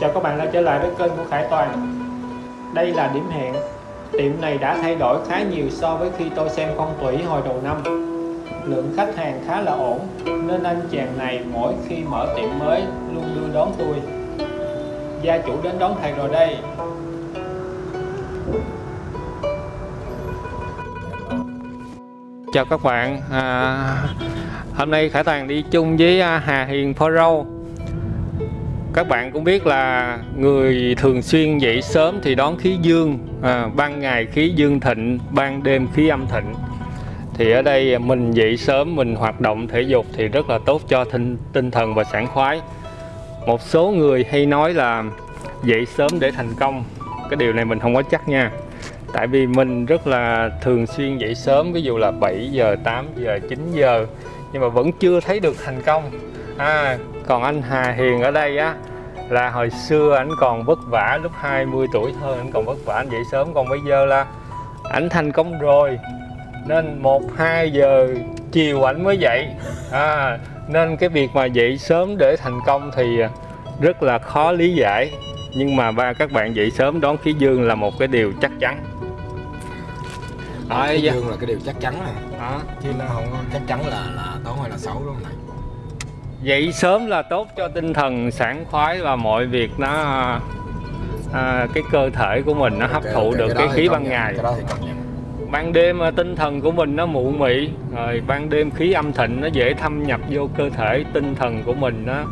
Chào các bạn đã trở lại với kênh của Khải Toàn. Đây là điểm hẹn. Tiệm này đã thay đổi khá nhiều so với khi tôi xem phong thủy hồi đầu năm. Lượng khách hàng khá là ổn Nên anh chàng này mỗi khi mở tiệm mới luôn đưa đón tôi. Gia chủ đến đón thầy rồi đây. Chào các bạn. À, Hôm nay Khải Toàn đi chung với à, Hà Hiền Pro các bạn cũng biết là người thường xuyên dậy sớm thì đón khí dương à, ban ngày khí dương thịnh ban đêm khí âm thịnh. Thì ở đây mình dậy sớm mình hoạt động thể dục thì rất là tốt cho tinh, tinh thần và sảng khoái. Một số người hay nói là dậy sớm để thành công. Cái điều này mình không có chắc nha. Tại vì mình rất là thường xuyên dậy sớm ví dụ là 7 giờ 8 giờ 9 giờ nhưng mà vẫn chưa thấy được thành công. À, còn anh Hà Hiền ở đây á là hồi xưa anh còn vất vả lúc 20 tuổi thôi anh còn vất vả anh dậy sớm. Còn bây giờ là anh thành công rồi. Nên một hai giờ chiều ảnh mới dậy. À, nên cái việc mà dậy sớm để thành công thì rất là khó lý giải. Nhưng mà ba các bạn dậy sớm đón khí dương là một cái điều chắc chắn. Đó, khí dương là cái điều chắc chắn này. À. chứ nó không chắc chắn là là tốt hay là xấu không này dậy sớm là tốt cho tinh thần sảng khoái và mọi việc nó à, cái cơ thể của mình nó hấp okay, thụ okay, được cái, cái khí ban ngày. ban đêm à, tinh thần của mình nó mụ mị rồi ban đêm khí âm thịnh nó dễ thâm nhập vô cơ thể tinh thần của mình nó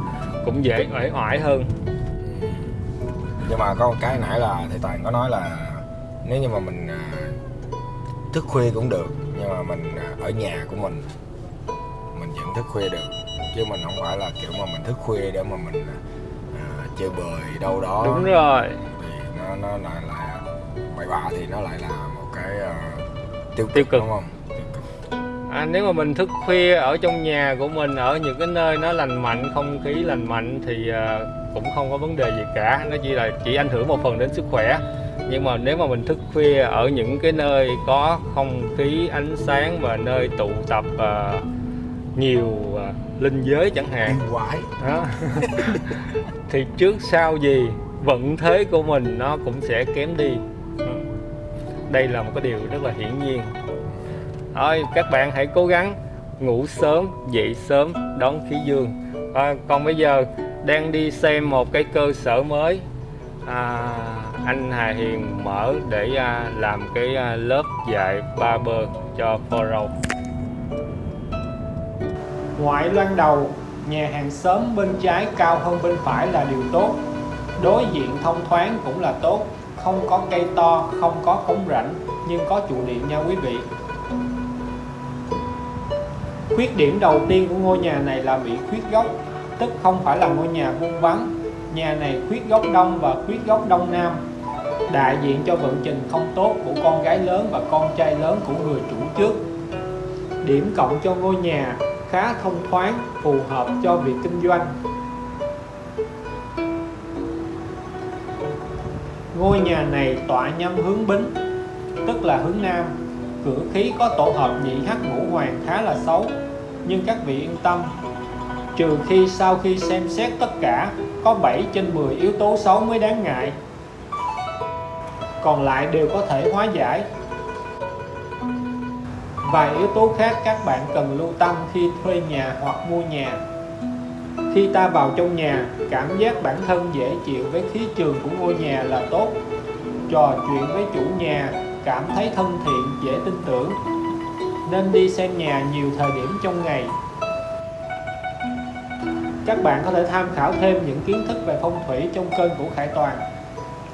cũng dễ uể oải hơn. Nhưng mà có một cái nãy là thầy toàn có nói là nếu như mà mình à, thức khuya cũng được nhưng mà mình à, ở nhà của mình vẫn thức khuya được. Chứ mình không phải là kiểu mà mình thức khuya để mà mình à, chơi bời đâu đó. Đúng rồi. Thì nó nó lại là bậy bạ thì nó lại là một cái uh, tiêu, tiêu cực. đúng không? À, nếu mà mình thức khuya ở trong nhà của mình ở những cái nơi nó lành mạnh không khí lành mạnh thì uh, cũng không có vấn đề gì cả. Nó chỉ là chỉ ảnh hưởng một phần đến sức khỏe. Nhưng mà nếu mà mình thức khuya ở những cái nơi có không khí ánh sáng và nơi tụ tập uh, nhiều uh, linh giới chẳng hạn. Quái. Đó. Thì trước sau gì vận thế của mình nó cũng sẽ kém đi. Đây là một cái điều rất là hiển nhiên. Thôi các bạn hãy cố gắng ngủ sớm dậy sớm đón khí dương. À, còn bây giờ đang đi xem một cái cơ sở mới. À, anh Hà Hiền mở để à, làm cái à, lớp dạy barber cho Foro Ngoại loan đầu, nhà hàng xóm bên trái cao hơn bên phải là điều tốt. Đối diện thông thoáng cũng là tốt, không có cây to, không có cống rãnh, nhưng có trụ điện nha quý vị. Khuyết điểm đầu tiên của ngôi nhà này là bị khuyết góc, tức không phải là ngôi nhà vuông vắn. Nhà này khuyết góc đông và khuyết góc đông nam, đại diện cho vận trình không tốt của con gái lớn và con trai lớn của người chủ trước. Điểm cộng cho ngôi nhà khá thông thoáng, phù hợp cho việc kinh doanh. Ngôi nhà này tọa nhâm hướng bính, tức là hướng nam. Cửa khí có tổ hợp nhị hắc ngũ hoàng khá là xấu, nhưng các vị yên tâm. Trừ khi sau khi xem xét tất cả, có 7 trên 10 yếu tố xấu mới đáng ngại. Còn lại đều có thể hóa giải Vài yếu tố khác các bạn cần lưu tâm khi thuê nhà hoặc mua nhà. Khi ta vào trong nhà, cảm giác bản thân dễ chịu với khí trường của ngôi nhà là tốt. Trò chuyện với chủ nhà, cảm thấy thân thiện, dễ tin tưởng. Nên đi xem nhà nhiều thời điểm trong ngày. Các bạn có thể tham khảo thêm những kiến thức về phong thủy trong kênh của Khải Toàn.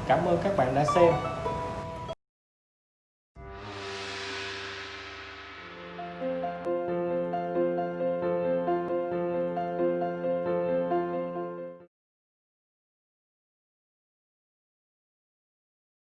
Cảm ơn các bạn đã xem.